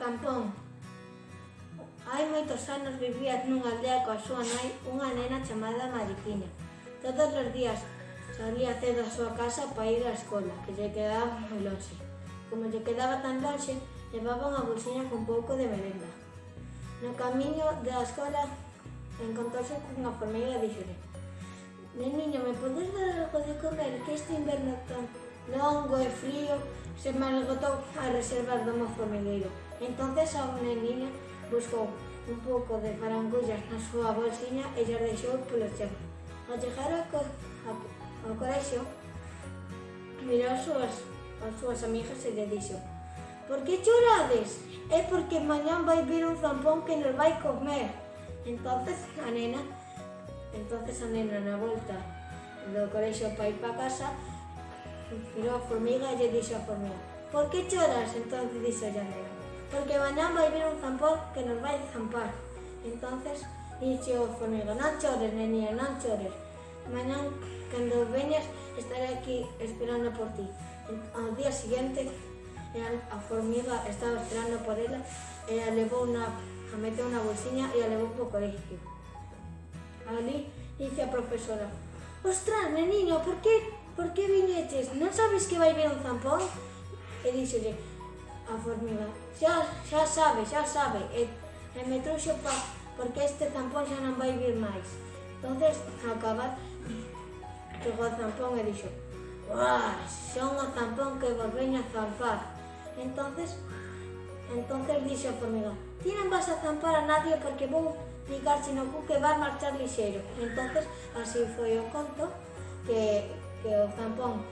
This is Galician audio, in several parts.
no Hai moitos anos vivía nunha aldea coa súa nai unha nena chamada Mariquiña. Todos os días salía cedo a súa casa para ir á escola, que lle quedaba moi longe. Como lle quedaba tan longe, levaba unha bolsiña con pouco de merenda. No camiño da escola encontrouse cunha formiga e díxole Neniño, me podes dar algo de comer que este inverno tan longo e frío, se malgotou a reservas do mo formigueiro. Entonces a neniña buscou un pouco de farangullas na súa bolsiña e xa deixou polo chão. Ao chegar ao, co ao, ao colexio, mirou as súas, as súas amigas e lle dixo Por que chorades? É porque mañán vai vir un zampón que nos vai comer. Entonces a nena, entonces a nena na volta do colexio para ir para casa, suspiró Formiga e lle dixo a Formiga, ¿por que choras? Entonces dijo Llanera, porque mañana vai a un zampón que nos vai zampar. Entonces dijo Formiga, Non chores, niña, non chores. Mañan, cando veñas, estaré aquí esperando por ti. Ao día siguiente a Formiga estaba esperando por ela E a levou na, a meteu unha bolsiña e a levou pouco de. Ali dice a profesora, ostras, menino, por que, por que viñetes? Non sabes que vai vir un zampón? E díxole a formiga, xa, xa sabe, xa sabe, e, e me trouxo pa, porque este zampón xa non vai vir máis. Entonces, acabar, chegou o zampón e dixo, son o zampón que vos veña a zampar. Entonces, Entonces dixo a formiga, ti non vas a zampar a nadie porque vou ligar no cu que vas marchar lixeiro. Entonces así foi o conto que, que o zampón,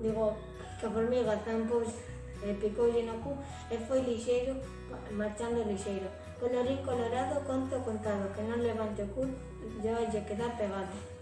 digo, que a formiga zampou e picoulle no cu e foi lixeiro, marchando lixeiro. Colorín colorado, conto contado, que non levante o cu, lle quedar pegado.